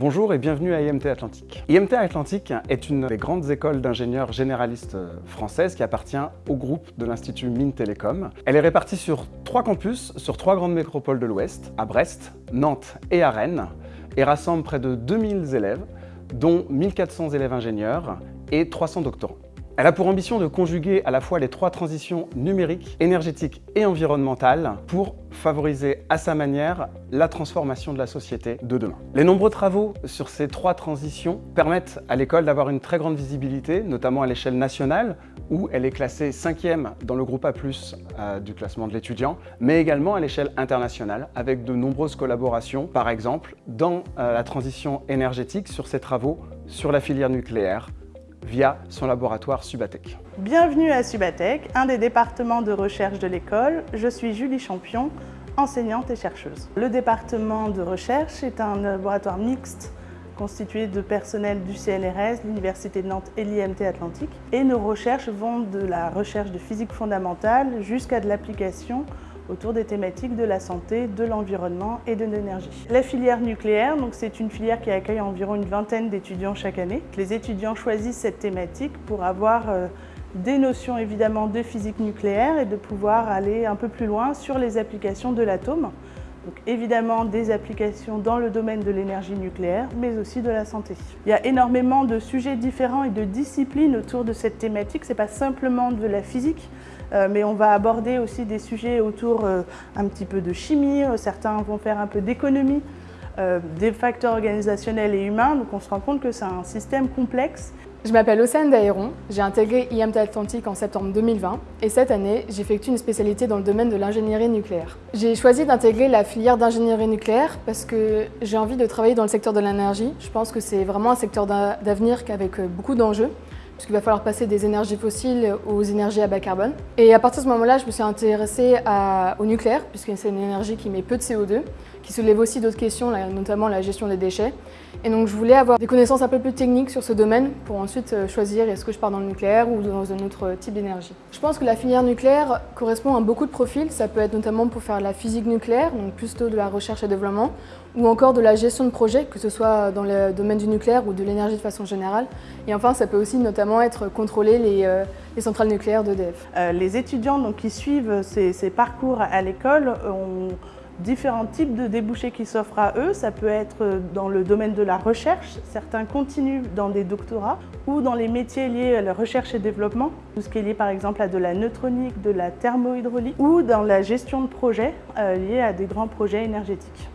Bonjour et bienvenue à IMT Atlantique. IMT Atlantique est une des grandes écoles d'ingénieurs généralistes françaises qui appartient au groupe de l'Institut Mines Télécom. Elle est répartie sur trois campus, sur trois grandes métropoles de l'Ouest, à Brest, Nantes et à Rennes, et rassemble près de 2000 élèves, dont 1400 élèves ingénieurs et 300 doctorants. Elle a pour ambition de conjuguer à la fois les trois transitions numériques, énergétiques et environnementales pour favoriser à sa manière la transformation de la société de demain. Les nombreux travaux sur ces trois transitions permettent à l'école d'avoir une très grande visibilité, notamment à l'échelle nationale, où elle est classée cinquième dans le groupe A+, euh, du classement de l'étudiant, mais également à l'échelle internationale, avec de nombreuses collaborations, par exemple dans euh, la transition énergétique sur ses travaux sur la filière nucléaire, via son laboratoire Subatec. Bienvenue à Subatec, un des départements de recherche de l'école. Je suis Julie Champion, enseignante et chercheuse. Le département de recherche est un laboratoire mixte constitué de personnel du CNRS, l'Université de Nantes et l'IMT Atlantique. Et nos recherches vont de la recherche de physique fondamentale jusqu'à de l'application autour des thématiques de la santé, de l'environnement et de l'énergie. La filière nucléaire, c'est une filière qui accueille environ une vingtaine d'étudiants chaque année. Les étudiants choisissent cette thématique pour avoir euh, des notions évidemment de physique nucléaire et de pouvoir aller un peu plus loin sur les applications de l'atome. Donc évidemment des applications dans le domaine de l'énergie nucléaire, mais aussi de la santé. Il y a énormément de sujets différents et de disciplines autour de cette thématique. Ce n'est pas simplement de la physique, euh, mais on va aborder aussi des sujets autour euh, un petit peu de chimie, euh, certains vont faire un peu d'économie, des facteurs organisationnels et humains, donc on se rend compte que c'est un système complexe. Je m'appelle Océane Daéron, j'ai intégré IMT Atlantique en septembre 2020 et cette année, j'effectue une spécialité dans le domaine de l'ingénierie nucléaire. J'ai choisi d'intégrer la filière d'ingénierie nucléaire parce que j'ai envie de travailler dans le secteur de l'énergie. Je pense que c'est vraiment un secteur d'avenir avec beaucoup d'enjeux puisqu'il va falloir passer des énergies fossiles aux énergies à bas carbone. Et à partir de ce moment-là, je me suis intéressée au nucléaire, puisque c'est une énergie qui met peu de CO2, qui soulève aussi d'autres questions, notamment la gestion des déchets. Et donc je voulais avoir des connaissances un peu plus techniques sur ce domaine pour ensuite euh, choisir est-ce que je pars dans le nucléaire ou dans un autre type d'énergie. Je pense que la filière nucléaire correspond à beaucoup de profils. Ça peut être notamment pour faire la physique nucléaire, donc plutôt de la recherche et développement, ou encore de la gestion de projet, que ce soit dans le domaine du nucléaire ou de l'énergie de façon générale. Et enfin, ça peut aussi notamment être contrôler les, euh, centrales nucléaires d'EDF. Euh, les étudiants qui suivent ces, ces parcours à l'école ont différents types de débouchés qui s'offrent à eux. Ça peut être dans le domaine de la recherche, certains continuent dans des doctorats, ou dans les métiers liés à la recherche et développement, tout ce qui est lié par exemple à de la neutronique, de la thermohydraulique, ou dans la gestion de projets euh, liés à des grands projets énergétiques.